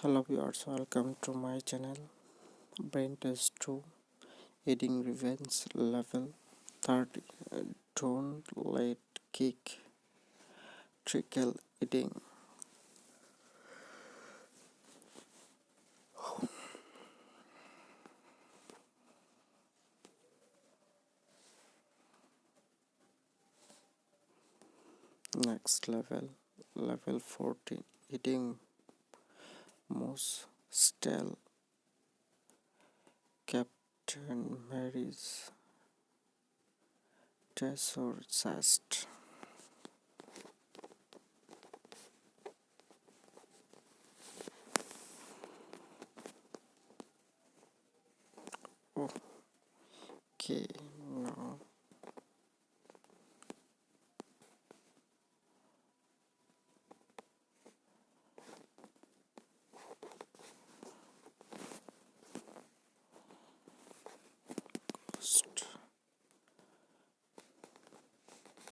hello viewers welcome to my channel. Brain test 2 eating revenge level 30 don't let kick trickle eating. Next level level 14 eating most still Captain Mary's treasure chest. Okay, Stop.